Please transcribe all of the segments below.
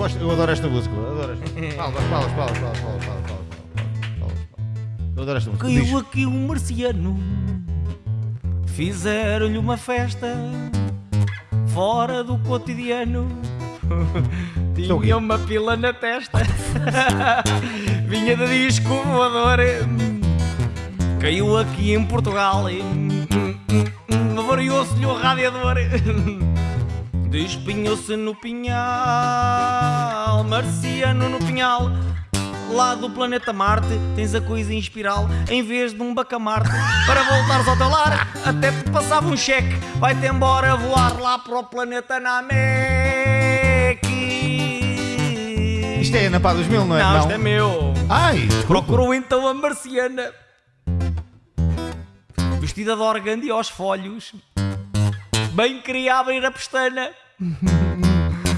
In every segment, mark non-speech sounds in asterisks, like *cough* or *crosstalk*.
gosto, eu adoro esta música. Adoro esta. Palmas, palmas, palmas, palmas, palmas, palmas, palmas, Eu adoro esta música. *laughs* Caiu aqui um marciano, fizeram-lhe uma festa fora do cotidiano. *laughs* É Tinha uma pila na testa, *laughs* vinha de disco voador. Caiu aqui em Portugal, variou-se-lhe o radiador. Despinhou-se no pinhal, marciano no pinhal. Lá do planeta Marte tens a coisa em espiral em vez de um bacamarte. Para voltares ao teu lar, até te passava um cheque. Vai-te embora voar lá para o planeta Namek. Isto é Ana Pá 2000, não é? Não, isto é meu. Ai. Procurou então a marciana Vestida de organdi aos folhos Bem queria abrir a pestana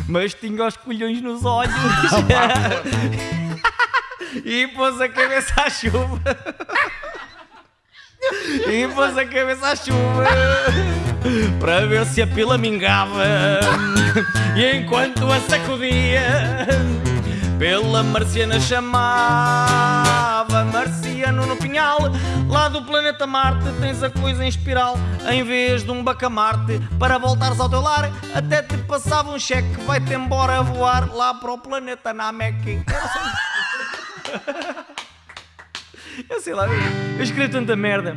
Mas tinha os colhões nos olhos. *laughs* E pôs a cabeça à chuva. E pôs a cabeça à chuva Para ver se a pila mingava. E enquanto a sacudia pela marciana chamava Marciano no pinhal. Lá do planeta Marte tens a coisa em espiral. Em vez de um bacamarte Para voltares ao teu lar Até te passava um cheque Vai-te embora voar Lá para o planeta Namek. Eu sei. *laughs* Lá Eu escrevi tanta merda